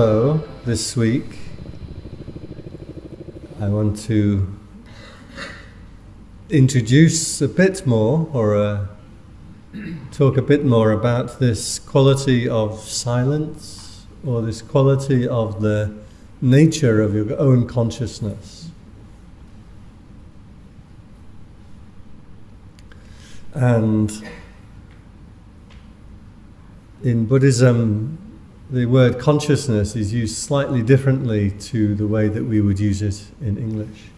So, this week, I want to introduce a bit more or uh, talk a bit more about this quality of silence or this quality of the nature of your own consciousness. And in Buddhism, the word consciousness is used slightly differently to the way that we would use it in English.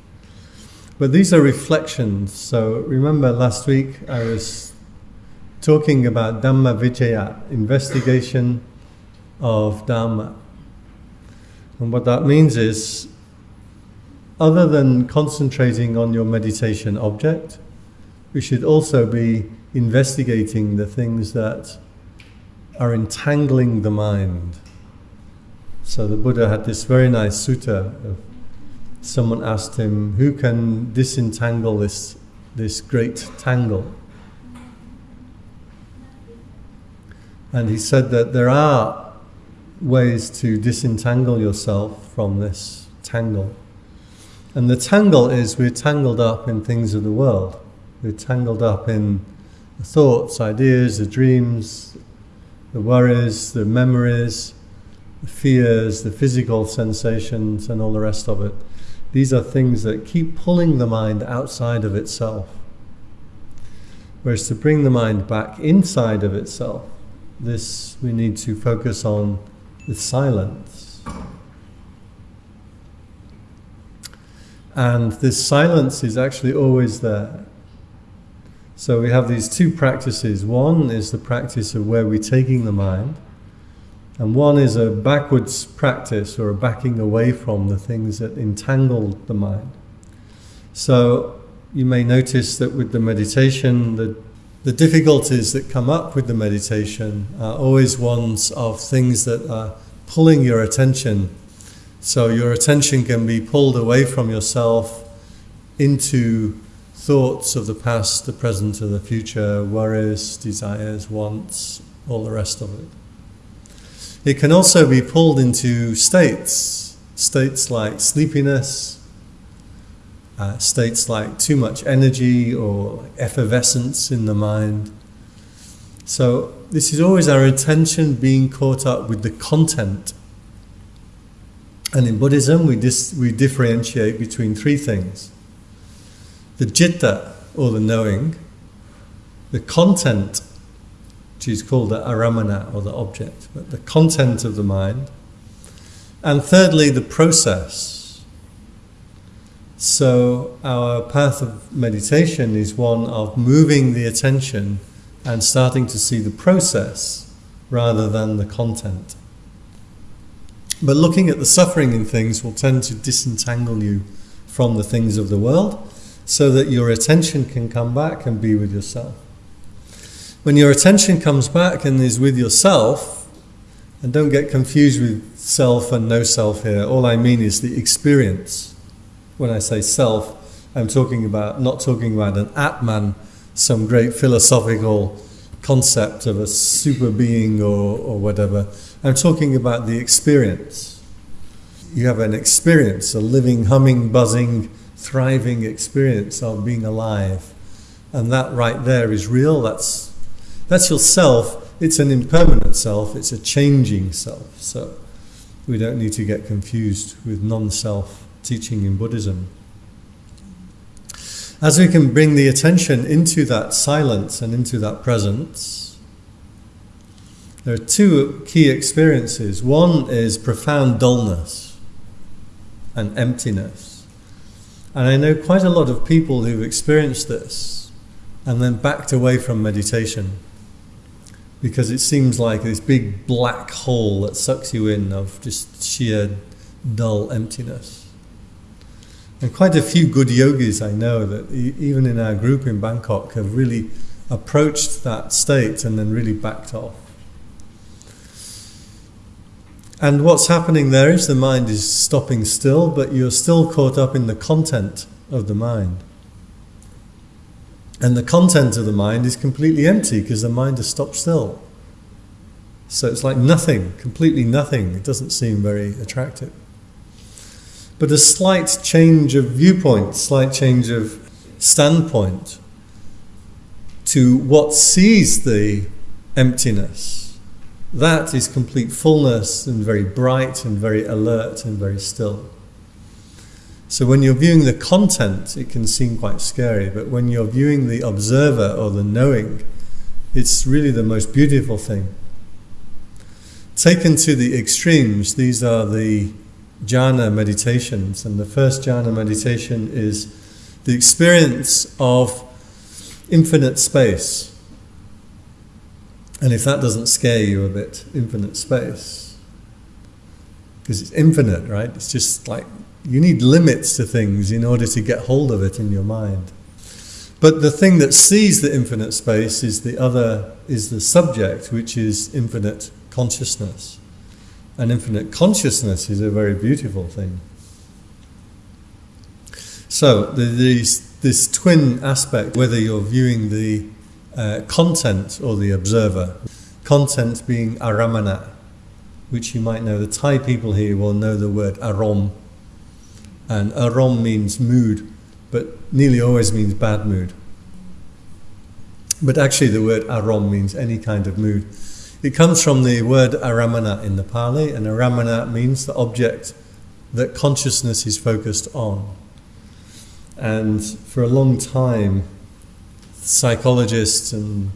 But these are reflections. So remember last week I was talking about Dhamma Vicaya, investigation of Dhamma. And what that means is, other than concentrating on your meditation object, we should also be investigating the things that are entangling the mind. So the Buddha had this very nice sutta. Of, someone asked him, "Who can disentangle this this great tangle?" And he said that there are ways to disentangle yourself from this tangle. And the tangle is we're tangled up in things of the world. We're tangled up in the thoughts, ideas, the dreams, the worries, the memories, the fears, the physical sensations, and all the rest of it. These are things that keep pulling the mind outside of itself. Whereas to bring the mind back inside of itself, this we need to focus on with silence. And this silence is actually always there. So we have these two practices. One is the practice of where we're taking the mind, and one is a backwards practice or a backing away from the things that entangle the mind. So you may notice that with the meditation, the, the difficulties that come up with the meditation are always ones of things that are pulling your attention. So your attention can be pulled away from yourself into thoughts of the past, the present, and the future, worries, desires, wants, all the rest of it. It can also be pulled into states, states like sleepiness, uh, states like too much energy or effervescence in the mind. So, this is always our attention being caught up with the content. And in Buddhism, we, dis- we differentiate between three things the citta, or the knowing, the content, which is called the aramana, or the object, but the content of the mind, and thirdly, the process. So, our path of meditation is one of moving the attention and starting to see the process rather than the content. But looking at the suffering in things will tend to disentangle you from the things of the world so that your attention can come back and be with yourself. When your attention comes back and is with yourself, and don't get confused with self and no self here, all I mean is the experience. When I say self, I'm talking about not talking about an Atman, some great philosophical concept of a super being or, or whatever. I'm talking about the experience. You have an experience, a living, humming, buzzing, thriving experience of being alive. And that right there is real. That's, that's your self. It's an impermanent self. It's a changing self. So we don't need to get confused with non-self teaching in Buddhism. As we can bring the attention into that silence and into that presence, there are two key experiences. One is profound dullness and emptiness. And I know quite a lot of people who've experienced this and then backed away from meditation because it seems like this big black hole that sucks you in of just sheer dull emptiness. And quite a few good yogis I know that even in our group in Bangkok have really approached that state and then really backed off. And what's happening there is the mind is stopping still, but you're still caught up in the content of the mind. And the content of the mind is completely empty because the mind has stopped still. So it's like nothing, completely nothing. It doesn't seem very attractive. But a slight change of viewpoint, slight change of standpoint to what sees the emptiness, that is complete fullness and very bright and very alert and very still. So when you're viewing the content, it can seem quite scary, but when you're viewing the observer or the knowing, it's really the most beautiful thing. Taken to the extremes, these are the jhana meditations, and the first jhana meditation is the experience of infinite space. And if that doesn't scare you a bit, infinite space, because it's infinite, right? It's just like you need limits to things in order to get hold of it in your mind. But the thing that sees the infinite space is the other, is the subject, which is infinite consciousness. And infinite consciousness is a very beautiful thing. So the, these, this twin aspect, whether you're viewing the uh, content or the observer, content being aramana, which you might know, the Thai people here will know the word arom, and arom means mood, but nearly always means bad mood. But actually, the word arom means any kind of mood. It comes from the word aramana in the Pali, and aramana means the object that consciousness is focused on. And for a long time, psychologists and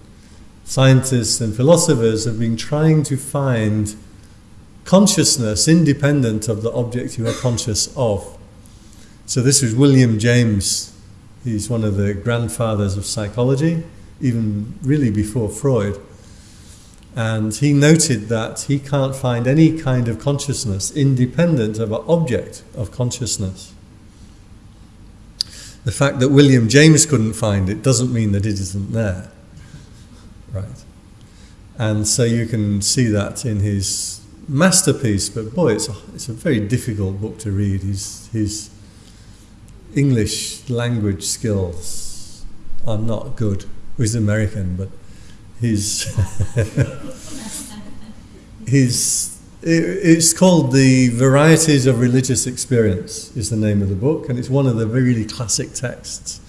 scientists and philosophers have been trying to find consciousness independent of the object you are conscious of. So this was William James. He's one of the grandfathers of psychology, even really before Freud. And he noted that he can't find any kind of consciousness independent of an object of consciousness. The fact that William James couldn't find it doesn't mean that it isn't there. Right. And so you can see that in his masterpiece, but boy, it's a, it's a very difficult book to read. His, he's English language skills are not good. He's American, but he's he's it's called the Varieties of Religious Experience is the name of the book, and it's one of the really classic texts.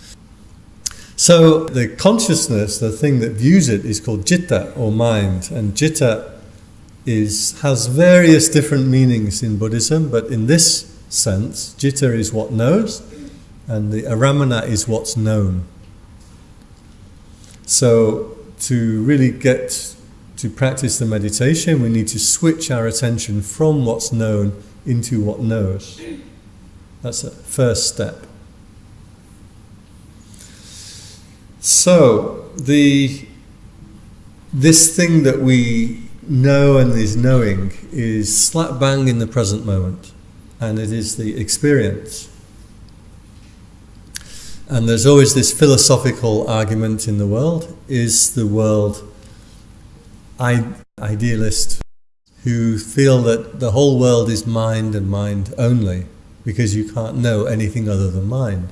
So the consciousness, the thing that views it, is called jitta or mind, and jitta is has various different meanings in Buddhism, but in this sense, jitta is what knows, and the aramana is what's known. So to really get to practice the meditation, we need to switch our attention from what's known into what knows. That's the first step. So the this thing that we know and is knowing is slap bang in the present moment, and it is the experience. And there's always this philosophical argument in the world is the world idealist who feel that the whole world is mind and mind only because you can't know anything other than mind.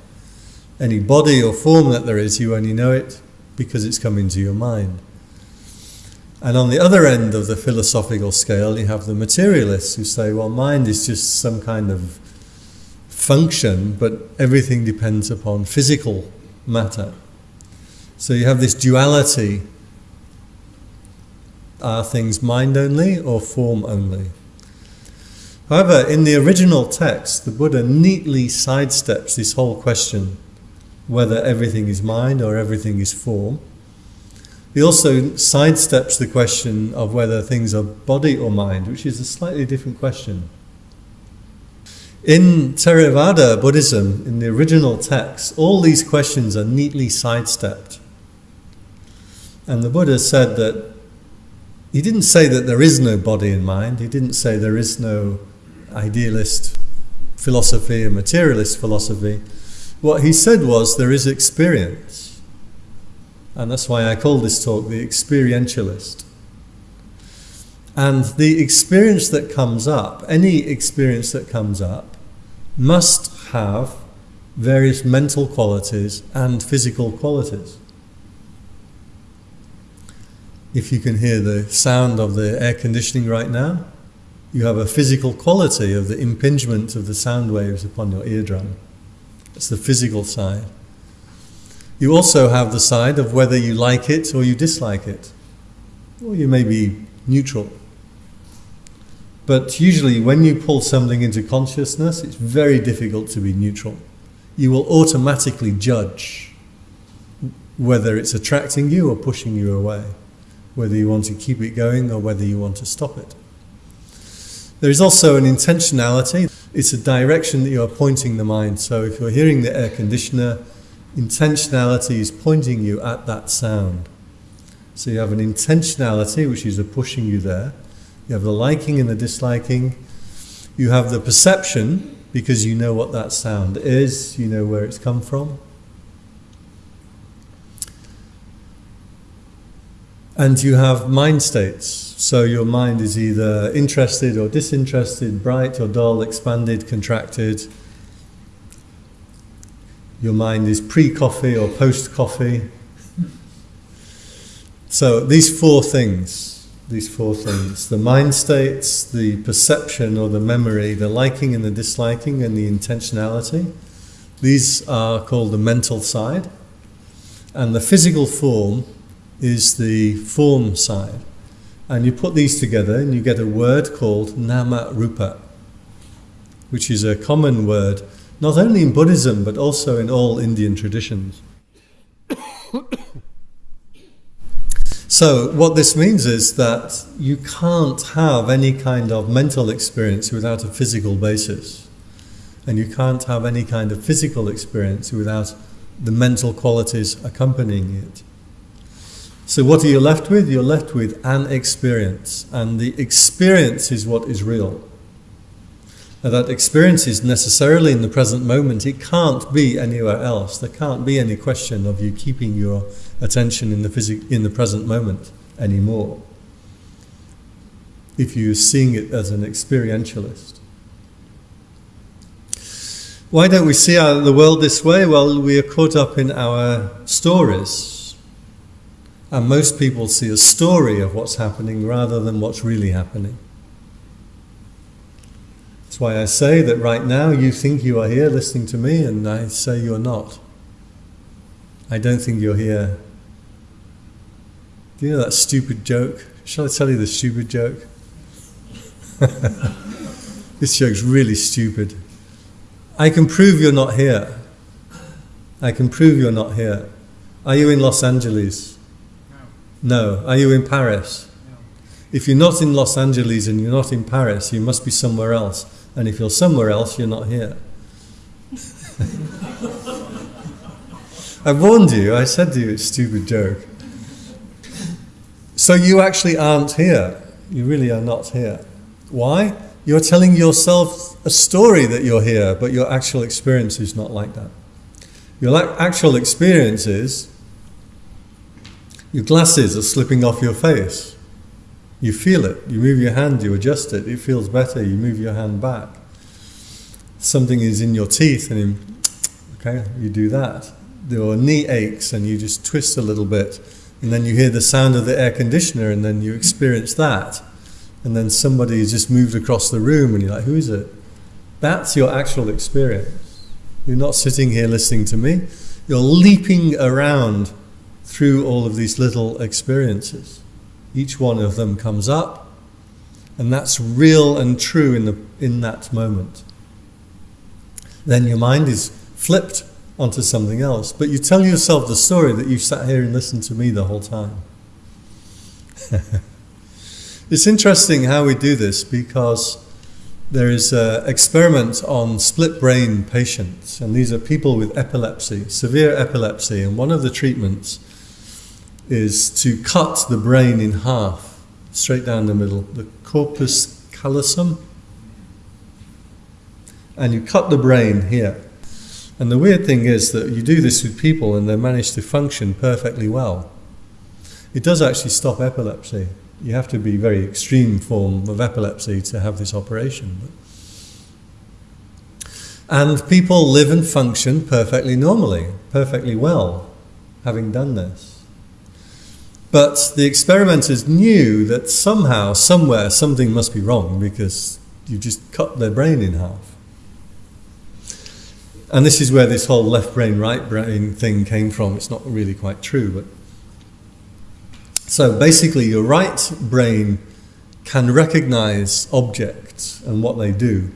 Any body or form that there is, you only know it because it's come into your mind. And on the other end of the philosophical scale, you have the materialists who say, well, mind is just some kind of function, but everything depends upon physical matter. So you have this duality. Are things mind only or form only? However, in the original text, the Buddha neatly sidesteps this whole question whether everything is mind or everything is form. He also sidesteps the question of whether things are body or mind, which is a slightly different question. In Theravada Buddhism, in the original text, all these questions are neatly sidestepped. And the Buddha said that he didn't say that there is no body and mind, he didn't say there is no idealist philosophy and materialist philosophy. What he said was there is experience. And that's why I call this talk the experientialist. And the experience that comes up, any experience that comes up, must have various mental qualities and physical qualities. If you can hear the sound of the air conditioning right now, you have a physical quality of the impingement of the sound waves upon your eardrum. That's the physical side. You also have the side of whether you like it or you dislike it, or you may be neutral. But usually, when you pull something into consciousness, it's very difficult to be neutral. You will automatically judge whether it's attracting you or pushing you away, whether you want to keep it going or whether you want to stop it. There is also an intentionality. It's a direction that you are pointing the mind. So if you're hearing the air conditioner, intentionality is pointing you at that sound. So you have an intentionality, which is a pushing you there. You have the liking and the disliking. You have the perception, because you know what that sound is, you know where it's come from. And you have mind states. So your mind is either interested or disinterested, bright or dull, expanded, contracted. Your mind is pre coffee or post coffee. So these four things, these four things the mind states, the perception or the memory, the liking and the disliking, and the intentionality these are called the mental side. And the physical form is the form side. And you put these together and you get a word called nama rupa, which is a common word not only in Buddhism but also in all Indian traditions. so, what this means is that you can't have any kind of mental experience without a physical basis. And you can't have any kind of physical experience without the mental qualities accompanying it. So, what are you left with? You're left with an experience, and the experience is what is real. Now, that experience is necessarily in the present moment, it can't be anywhere else. There can't be any question of you keeping your attention in the, phys- in the present moment anymore if you're seeing it as an experientialist. Why don't we see the world this way? Well, we are caught up in our stories and most people see a story of what's happening rather than what's really happening. That's why I say that right now you think you are here listening to me, and I say you're not. I don't think you're here. Do you know that stupid joke? Shall I tell you the stupid joke? this joke's really stupid. I can prove you're not here. I can prove you're not here. Are you in Los Angeles? No. Are you in Paris? If you're not in Los Angeles and you're not in Paris, you must be somewhere else. And if you're somewhere else, you're not here. I warned you, I said to you, it's a stupid joke. So you actually aren't here. You really are not here. Why? You're telling yourself a story that you're here, but your actual experience is not like that. Your actual experience is your glasses are slipping off your face. You feel it. You move your hand, you adjust it. It feels better. You move your hand back. Something is in your teeth, and you, okay, you do that. Your knee aches, and you just twist a little bit, and then you hear the sound of the air conditioner, and then you experience that. And then somebody has just moved across the room, and you're like, "Who is it?" That's your actual experience. You're not sitting here listening to me. You're leaping around through all of these little experiences. Each one of them comes up, and that's real and true in, the, in that moment. Then your mind is flipped onto something else, but you tell yourself the story that you sat here and listened to me the whole time. it's interesting how we do this because there is an experiment on split brain patients, and these are people with epilepsy, severe epilepsy, and one of the treatments is to cut the brain in half, straight down the middle, the corpus callosum. And you cut the brain here. And the weird thing is that you do this with people and they manage to function perfectly well. It does actually stop epilepsy. You have to be very extreme form of epilepsy to have this operation. And people live and function perfectly normally, perfectly well, having done this. But the experimenters knew that somehow, somewhere, something must be wrong because you just cut their brain in half. And this is where this whole left brain, right brain thing came from. It's not really quite true, but so basically, your right brain can recognize objects and what they do.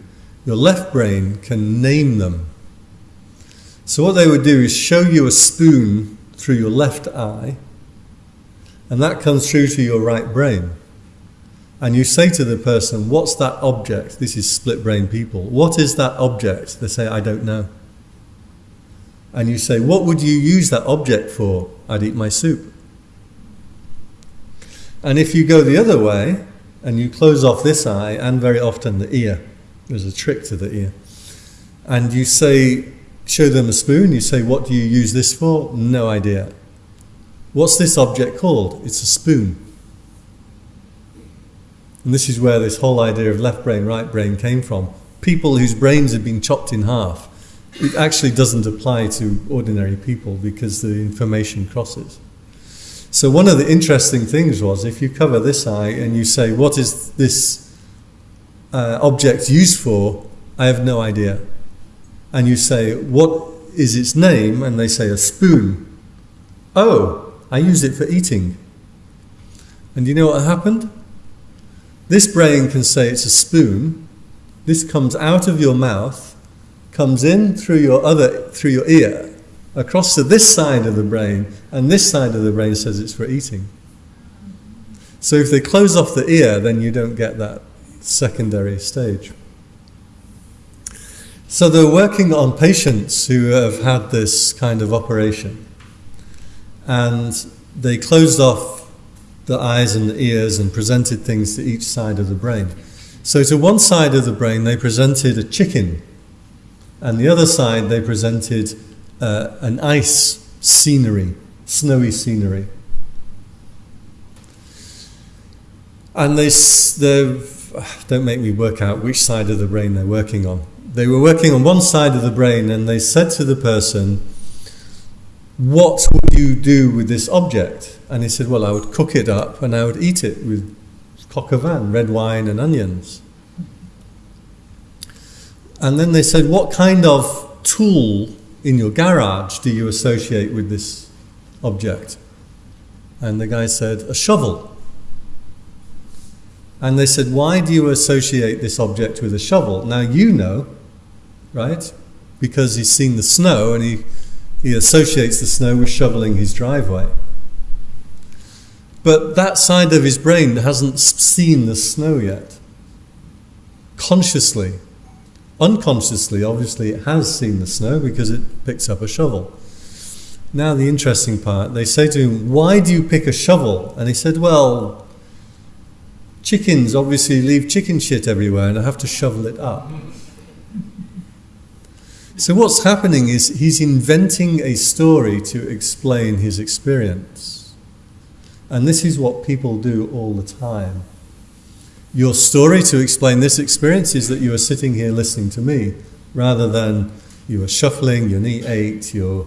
Your left brain can name them. So what they would do is show you a spoon through your left eye, and that comes through to your right brain. And you say to the person, What's that object? This is split brain people. What is that object? They say, I don't know. And you say, What would you use that object for? I'd eat my soup. And if you go the other way and you close off this eye and very often the ear, there's a trick to the ear, and you say, show them a spoon, you say, What do you use this for? No idea. What's this object called? It's a spoon. And this is where this whole idea of left brain, right brain came from. People whose brains have been chopped in half. It actually doesn't apply to ordinary people because the information crosses. So one of the interesting things was if you cover this eye and you say, what is this uh, object used for? I have no idea. And you say, what is its name? And they say, a spoon. Oh, I use it for eating. And you know what happened? This brain can say it's a spoon. This comes out of your mouth, comes in through your other, through your ear, across to this side of the brain, and this side of the brain says it's for eating. So if they close off the ear, then you don't get that secondary stage. So they're working on patients who have had this kind of operation, and they closed off the eyes and the ears and presented things to each side of the brain. So to one side of the brain, they presented a chicken, and the other side, they presented uh, an ice scenery, snowy scenery. And they, don't make me work out which side of the brain they're working on. They were working on one side of the brain and they said to the person, What would you do with this object? And he said, Well, I would cook it up and I would eat it with coq au vin, red wine, and onions. And then they said, What kind of tool in your garage do you associate with this object? And the guy said, A shovel. And they said, Why do you associate this object with a shovel? Now you know, right? Because he's seen the snow and he, he associates the snow with shoveling his driveway. But that side of his brain hasn't seen the snow yet. Consciously, Unconsciously, obviously, it has seen the snow because it picks up a shovel. Now, the interesting part they say to him, Why do you pick a shovel? And he said, Well, chickens obviously leave chicken shit everywhere and I have to shovel it up. So, what's happening is he's inventing a story to explain his experience. And this is what people do all the time. Your story to explain this experience is that you are sitting here listening to me rather than you were shuffling, your knee ached, your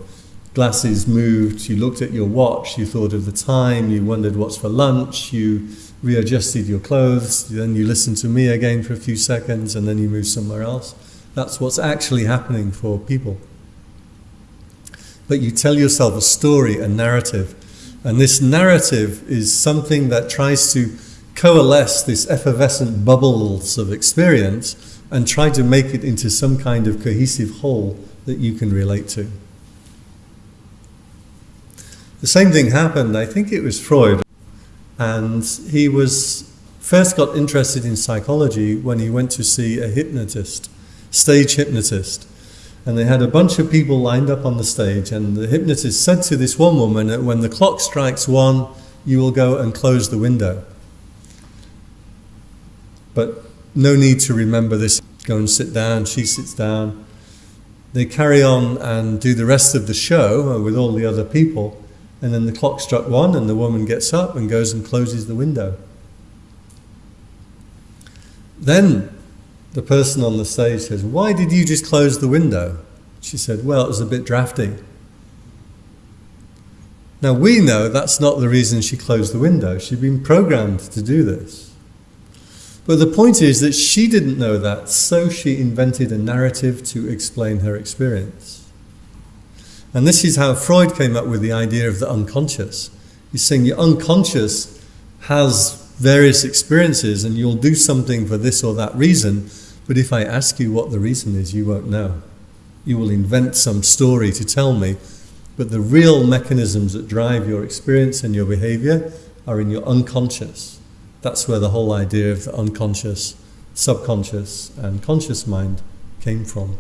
glasses moved, you looked at your watch, you thought of the time, you wondered what's for lunch, you readjusted your clothes, then you listened to me again for a few seconds, and then you moved somewhere else. That's what's actually happening for people. But you tell yourself a story, a narrative, and this narrative is something that tries to coalesce this effervescent bubbles of experience and try to make it into some kind of cohesive whole that you can relate to. The same thing happened, I think it was Freud, and he was first got interested in psychology when he went to see a hypnotist, stage hypnotist. And they had a bunch of people lined up on the stage, and the hypnotist said to this one woman that when the clock strikes one, you will go and close the window. But no need to remember this. Go and sit down. She sits down. They carry on and do the rest of the show uh, with all the other people. And then the clock struck one, and the woman gets up and goes and closes the window. Then the person on the stage says, Why did you just close the window? She said, Well, it was a bit drafty. Now we know that's not the reason she closed the window. She'd been programmed to do this. But the point is that she didn't know that, so she invented a narrative to explain her experience. And this is how Freud came up with the idea of the unconscious. He's saying your unconscious has various experiences and you'll do something for this or that reason, but if I ask you what the reason is, you won't know. You will invent some story to tell me, but the real mechanisms that drive your experience and your behavior are in your unconscious. That's where the whole idea of the unconscious, subconscious, and conscious mind came from.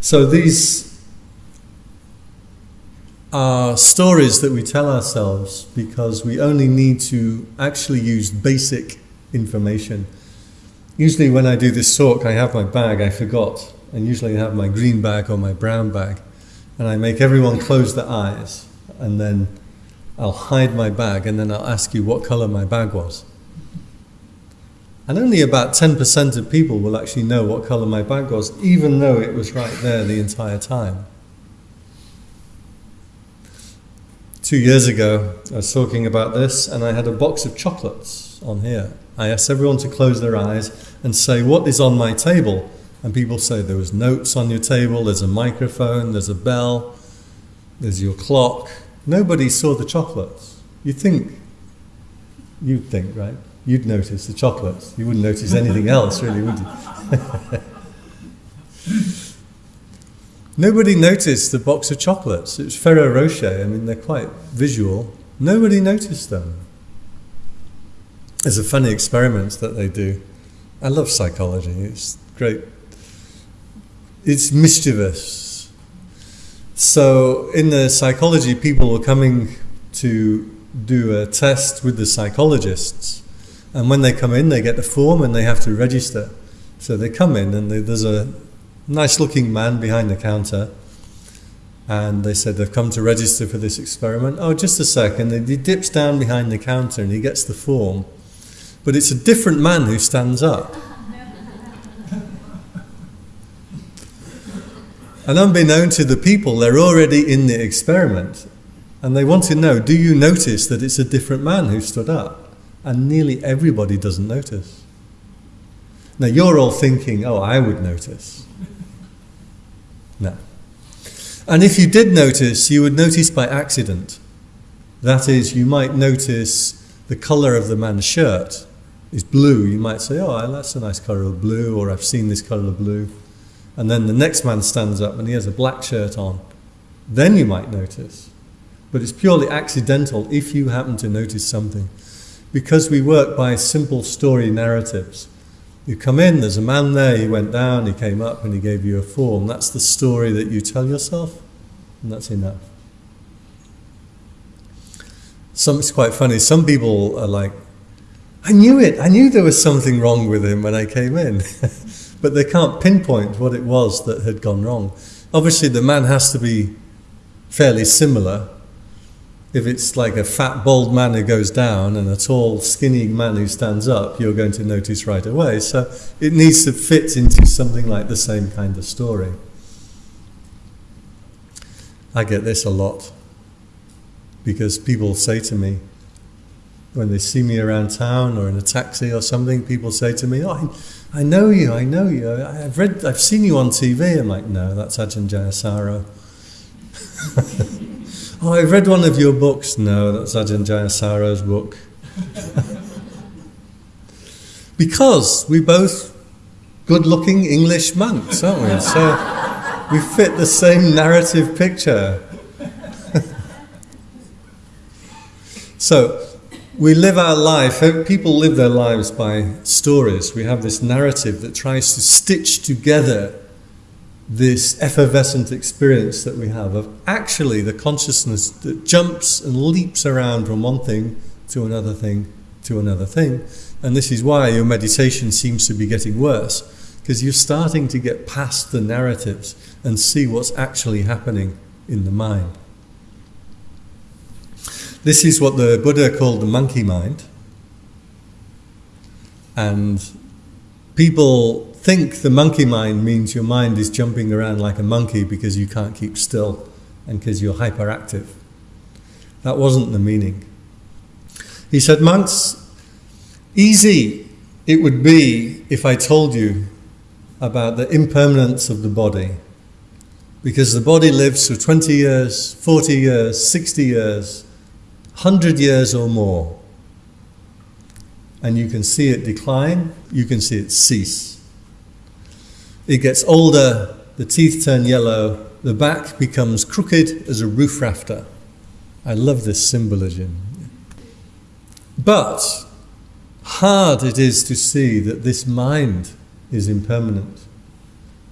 So these are stories that we tell ourselves because we only need to actually use basic information. Usually, when I do this talk, I have my bag, I forgot, and usually I have my green bag or my brown bag, and I make everyone close their eyes, and then I'll hide my bag, and then I'll ask you what color my bag was. And only about 10% of people will actually know what color my bag was, even though it was right there the entire time. Two years ago, I was talking about this, and I had a box of chocolates on here. I asked everyone to close their eyes and say, What is on my table? And people say, There was notes on your table, there's a microphone, there's a bell, there's your clock. Nobody saw the chocolates. You think, you'd think, right? You'd notice the chocolates. You wouldn't notice anything else, really, would you? Nobody noticed the box of chocolates. It was Ferrero Rocher. I mean, they're quite visual. Nobody noticed them. There's a funny experiment that they do. I love psychology. It's great. It's mischievous. So, in the psychology, people were coming to do a test with the psychologists. And when they come in, they get the form and they have to register. So they come in and they, there's a nice looking man behind the counter. And they said they've come to register for this experiment. Oh, just a second. And he dips down behind the counter and he gets the form. But it's a different man who stands up. And unbeknown to the people, they're already in the experiment. And they want to know do you notice that it's a different man who stood up? And nearly everybody doesn't notice. Now you're all thinking, oh, I would notice. No. And if you did notice, you would notice by accident. That is, you might notice the colour of the man's shirt is blue. You might say, oh, that's a nice colour of blue, or I've seen this colour of blue. And then the next man stands up and he has a black shirt on. Then you might notice. But it's purely accidental if you happen to notice something. Because we work by simple story narratives. You come in, there's a man there, he went down, he came up, and he gave you a form. That's the story that you tell yourself, and that's enough. Some, it's quite funny. Some people are like, I knew it, I knew there was something wrong with him when I came in. but they can't pinpoint what it was that had gone wrong. Obviously, the man has to be fairly similar if it's like a fat, bald man who goes down and a tall, skinny man who stands up, you're going to notice right away. So it needs to fit into something like the same kind of story. I get this a lot because people say to me, when they see me around town or in a taxi or something, people say to me, "Oh, I, I know you, I know you. I've read, I've seen you on TV." I'm like, "No, that's Ajahn Jayasaro." Oh, I've read one of your books. No, that's Ajahn Jayasaro's book. because we both good looking English monks, aren't we? So we fit the same narrative picture. so we live our life, eh, people live their lives by stories. We have this narrative that tries to stitch together this effervescent experience that we have of actually the consciousness that jumps and leaps around from one thing to another thing to another thing. And this is why your meditation seems to be getting worse, because you're starting to get past the narratives and see what's actually happening in the mind. This is what the Buddha called the monkey mind. And people think the monkey mind means your mind is jumping around like a monkey because you can't keep still and because you're hyperactive. That wasn't the meaning. He said, Monks, easy it would be if I told you about the impermanence of the body. Because the body lives for 20 years, 40 years, 60 years, 100 years or more. And you can see it decline, you can see it cease. It gets older, the teeth turn yellow, the back becomes crooked as a roof rafter. I love this symbolism. But hard it is to see that this mind is impermanent.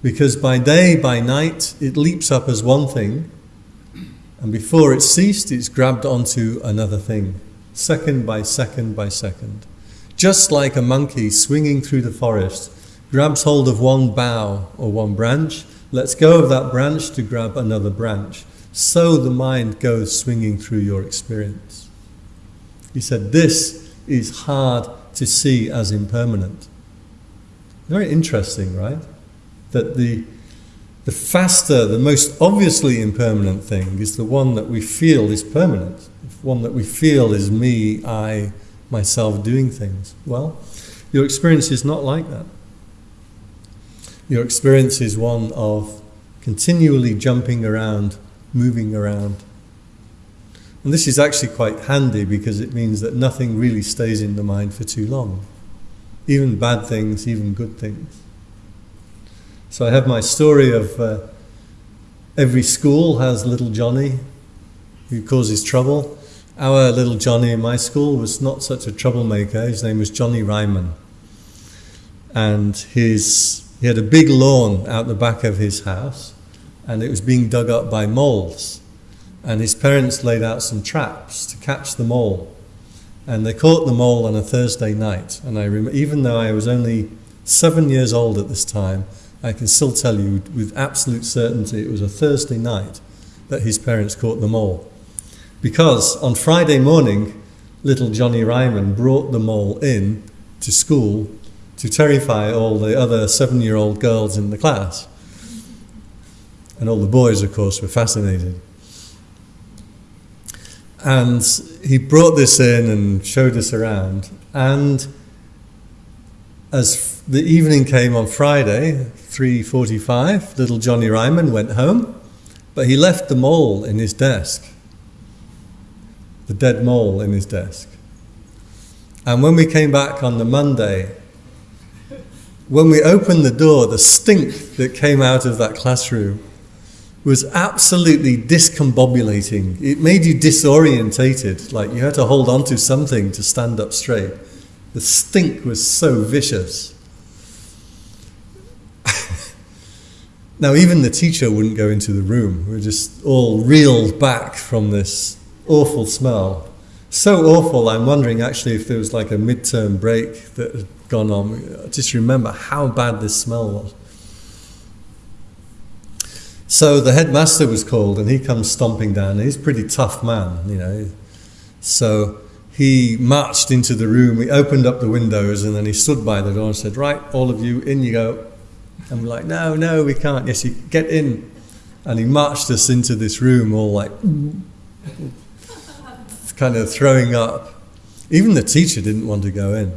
Because by day, by night, it leaps up as one thing, and before it's ceased, it's grabbed onto another thing, second by second by second. Just like a monkey swinging through the forest, grabs hold of one bough or one branch, lets go of that branch to grab another branch. So the mind goes swinging through your experience. He said, This is hard to see as impermanent. Very interesting, right? That the, the faster, the most obviously impermanent thing is the one that we feel is permanent, one that we feel is me, I, myself doing things. Well, your experience is not like that. Your experience is one of continually jumping around, moving around. And this is actually quite handy because it means that nothing really stays in the mind for too long even bad things, even good things. So I have my story of uh, every school has little Johnny who causes trouble. Our little Johnny in my school was not such a troublemaker. His name was Johnny Ryman. And his, he had a big lawn out the back of his house, and it was being dug up by moles. And his parents laid out some traps to catch the mole. And they caught the mole on a Thursday night. And I rem- even though I was only seven years old at this time, I can still tell you with absolute certainty it was a Thursday night that his parents caught the mole. Because on Friday morning, little Johnny Ryman brought the mole in to school to terrify all the other seven year old girls in the class. And all the boys, of course, were fascinated. And he brought this in and showed us around. And as the evening came on Friday, 3.45, little Johnny Ryman went home, but he left the mole in his desk, the dead mole in his desk. And when we came back on the Monday, when we opened the door, the stink that came out of that classroom was absolutely discombobulating. It made you disorientated, like you had to hold on to something to stand up straight. The stink was so vicious. Now, even the teacher wouldn't go into the room. We were just all reeled back from this awful smell. So awful, I'm wondering actually if there was like a midterm break that had gone on. I just remember how bad this smell was. So the headmaster was called, and he comes stomping down. He's a pretty tough man, you know. So he marched into the room. He opened up the windows, and then he stood by the door and said, "Right, all of you, in you go." And we're like, "No, no, we can't." Yes, you get in. And he marched us into this room, all like, kind of throwing up. Even the teacher didn't want to go in.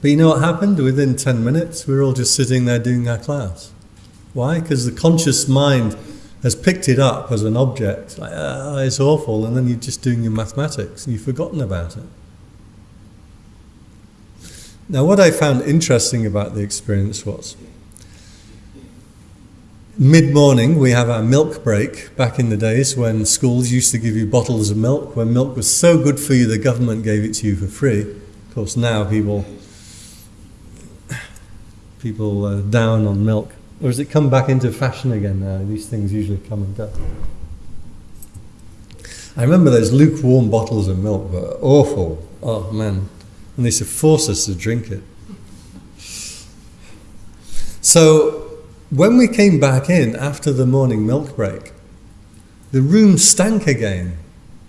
But you know what happened? Within 10 minutes, we were all just sitting there doing our class. Why? Because the conscious mind has picked it up as an object. Like, ah, it's awful, and then you're just doing your mathematics and you've forgotten about it. Now, what I found interesting about the experience was mid morning we have our milk break back in the days when schools used to give you bottles of milk. When milk was so good for you, the government gave it to you for free. Of course, now people people are down on milk. Or has it come back into fashion again now? These things usually come and go. I remember those lukewarm bottles of milk were awful. Oh man. And they used to force us to drink it. So when we came back in after the morning milk break, the room stank again.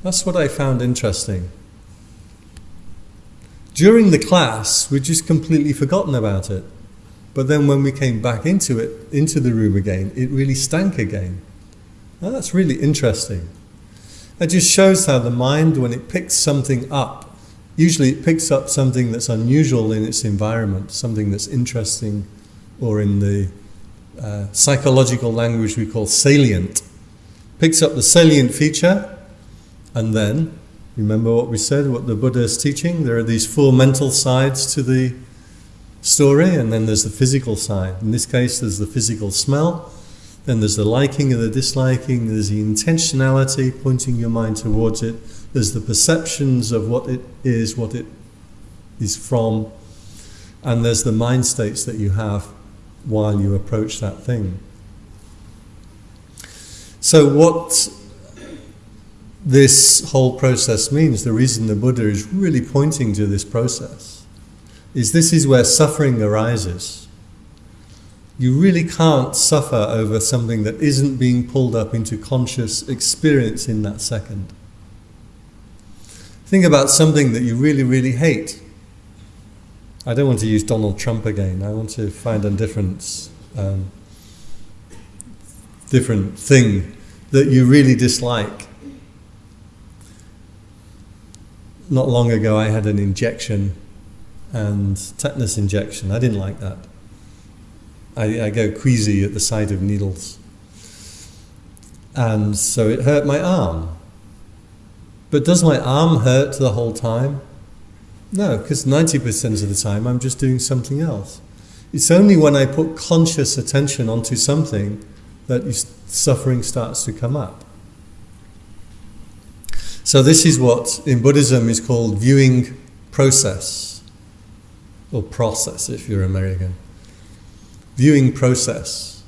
That's what I found interesting. During the class, we'd just completely forgotten about it. But then when we came back into it, into the room again, it really stank again. Now that's really interesting. It just shows how the mind, when it picks something up, usually it picks up something that's unusual in its environment, something that's interesting, or in the uh, psychological language we call salient. Picks up the salient feature, and then, remember what we said, what the Buddha is teaching? There are these four mental sides to the story, and then there's the physical side. In this case, there's the physical smell, then there's the liking and the disliking, there's the intentionality, pointing your mind towards it, there's the perceptions of what it is, what it is from, and there's the mind states that you have while you approach that thing. So, what this whole process means, the reason the Buddha is really pointing to this process, is this is where suffering arises you really can't suffer over something that isn't being pulled up into conscious experience in that second. Think about something that you really, really hate. I don't want to use Donald Trump again. I want to find a different, um, different thing that you really dislike. Not long ago, I had an injection and tetanus injection. I didn't like that. I, I go queasy at the sight of needles. And so it hurt my arm. But does my arm hurt the whole time? No, because 90% of the time I'm just doing something else. It's only when I put conscious attention onto something that suffering starts to come up. So, this is what in Buddhism is called viewing process, or process if you're American viewing process.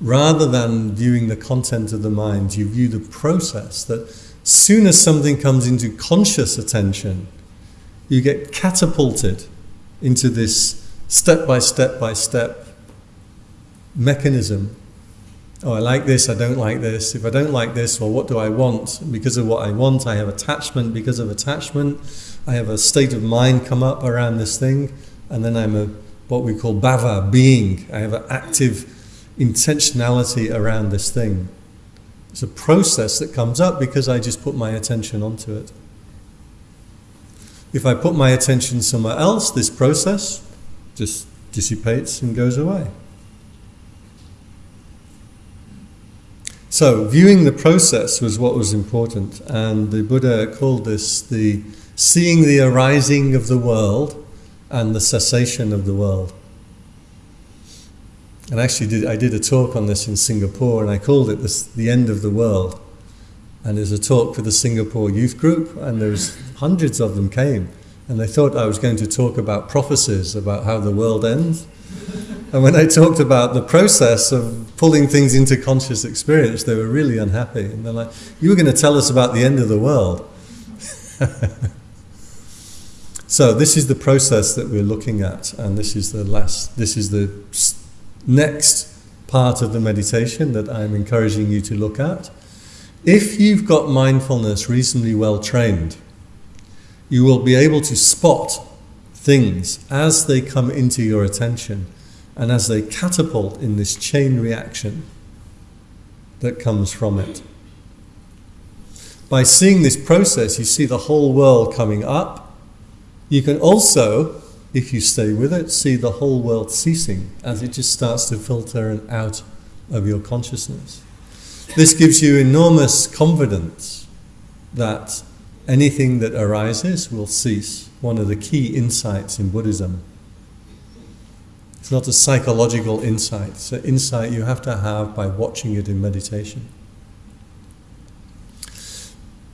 Rather than viewing the content of the mind, you view the process that soon as something comes into conscious attention, you get catapulted into this step by step by step mechanism. Oh, I like this, I don't like this. If I don't like this, well, what do I want? Because of what I want, I have attachment. Because of attachment, I have a state of mind come up around this thing, and then I'm a what we call bhava, being. I have an active intentionality around this thing. It's a process that comes up because I just put my attention onto it. If I put my attention somewhere else, this process just dissipates and goes away. So, viewing the process was what was important, and the Buddha called this the seeing the arising of the world and the cessation of the world. And actually, did, I did a talk on this in Singapore, and I called it this, "The End of the World." And it was a talk for the Singapore youth group, and there was hundreds of them came, and they thought I was going to talk about prophecies about how the world ends. And when I talked about the process of pulling things into conscious experience, they were really unhappy. And they're like, "You were going to tell us about the end of the world." So this is the process that we're looking at, and this is the last. This is the next part of the meditation that I'm encouraging you to look at. If you've got mindfulness reasonably well trained, you will be able to spot things as they come into your attention and as they catapult in this chain reaction that comes from it. By seeing this process, you see the whole world coming up you can also, if you stay with it, see the whole world ceasing as it just starts to filter out of your consciousness. This gives you enormous confidence that anything that arises will cease. One of the key insights in Buddhism. It's not a psychological insight, it's an insight you have to have by watching it in meditation.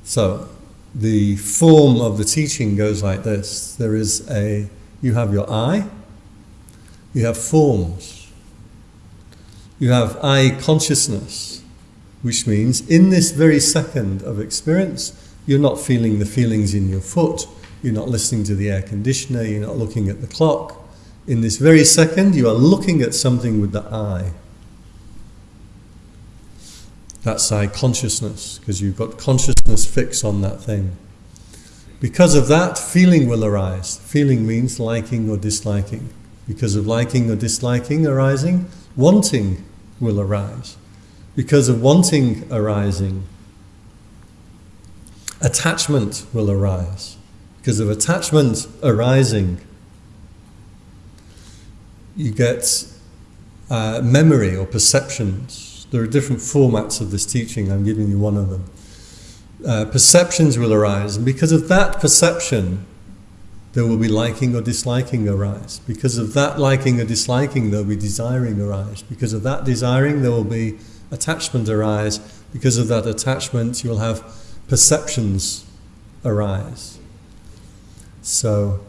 So, the form of the teaching goes like this there is a you have your eye. You have forms. You have eye consciousness which means in this very second of experience you're not feeling the feelings in your foot. You're not listening to the air conditioner. You're not looking at the clock. In this very second you are looking at something with the eye. That's eye consciousness, because you've got consciousness fixed on that thing. Because of that, feeling will arise. Feeling means liking or disliking. Because of liking or disliking arising, wanting will arise. because of wanting arising, attachment will arise. Because of attachment arising, you get uh, memory or perceptions. There are different formats of this teaching, I'm giving you one of them. Uh, perceptions will arise, and because of that perception, there will be liking or disliking arise. Because of that liking or disliking, there will be desiring arise. Because of that desiring, there will be attachment arise. Because of that attachment, you'll have perceptions arise. So,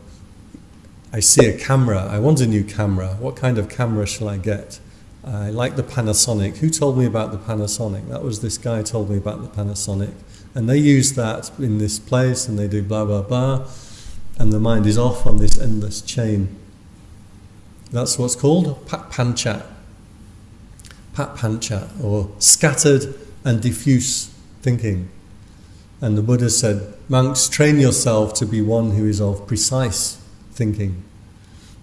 I see a camera. I want a new camera. What kind of camera shall I get? I like the Panasonic. Who told me about the Panasonic? That was this guy told me about the Panasonic. And they use that in this place and they do blah, blah, blah. And the mind is off on this endless chain. That's what's called papancha. Pancha, or scattered and diffuse thinking. And the Buddha said, Monks, train yourself to be one who is of precise thinking.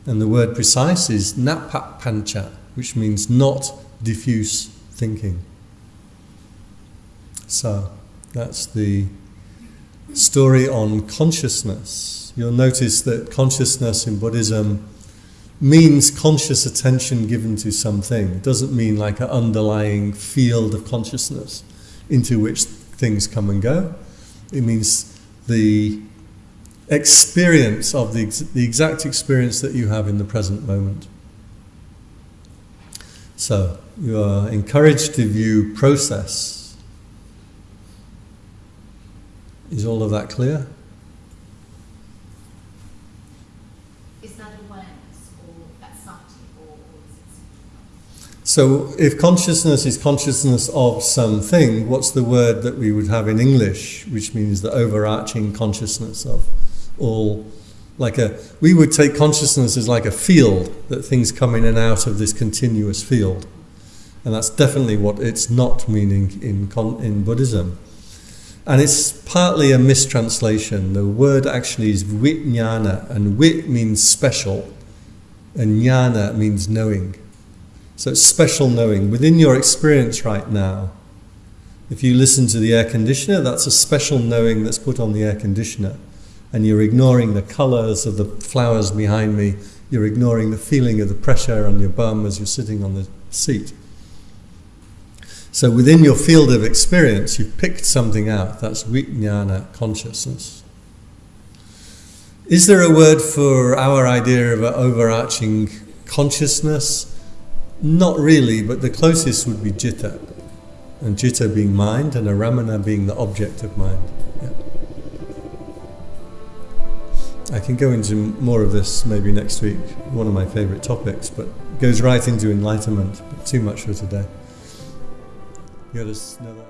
And the word precise is nippapancha, which means not diffuse thinking. So, that's the story on consciousness. You'll notice that consciousness in Buddhism means conscious attention given to something. It doesn't mean like an underlying field of consciousness into which things come and go. It means the experience of the, the exact experience that you have in the present moment. So, you are encouraged to view process Is all of that clear? Is that awareness or that's something or, or is it So, if consciousness is consciousness of something, what's the word that we would have in English, which means the overarching consciousness of all? Like a, we would take consciousness as like a field that things come in and out of this continuous field, and that's definitely what it's not meaning in in Buddhism. And it's partly a mistranslation. The word actually is vijnana, and vit means special, and jnana means knowing. So it's special knowing. Within your experience right now, if you listen to the air conditioner, that's a special knowing that's put on the air conditioner. And you're ignoring the colours of the flowers behind me, you're ignoring the feeling of the pressure on your bum as you're sitting on the seat. So within your field of experience, you've picked something out. That's vijnana, consciousness. Is there a word for our idea of an overarching consciousness? Not really, but the closest would be citta. And citta being mind, and aramana being the object of mind. Yeah. I can go into more of this maybe next week, one of my favourite topics, but goes right into enlightenment, but too much for today. You got another.